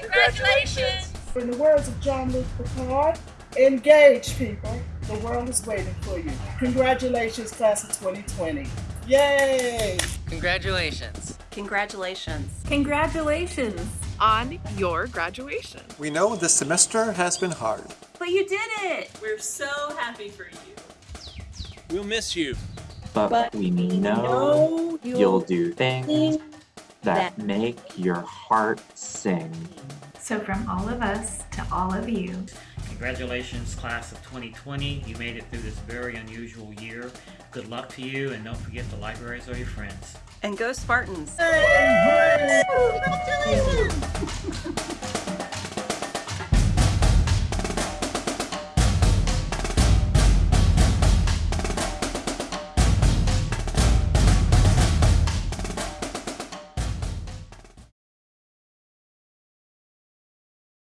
Congratulations! In the words of Jean-Luc Picard, engage, people. The world is waiting for you. Congratulations, class of 2020. Yay! Congratulations. Congratulations. Congratulations on your graduation. We know this semester has been hard. But you did it! We're so happy for you. We'll miss you. But, but we know, know you'll, you'll do things that, that make your heart sing. So from all of us to all of you, Congratulations, class of 2020. You made it through this very unusual year. Good luck to you, and don't forget the libraries are your friends. And go Spartans! Hey! Congratulations!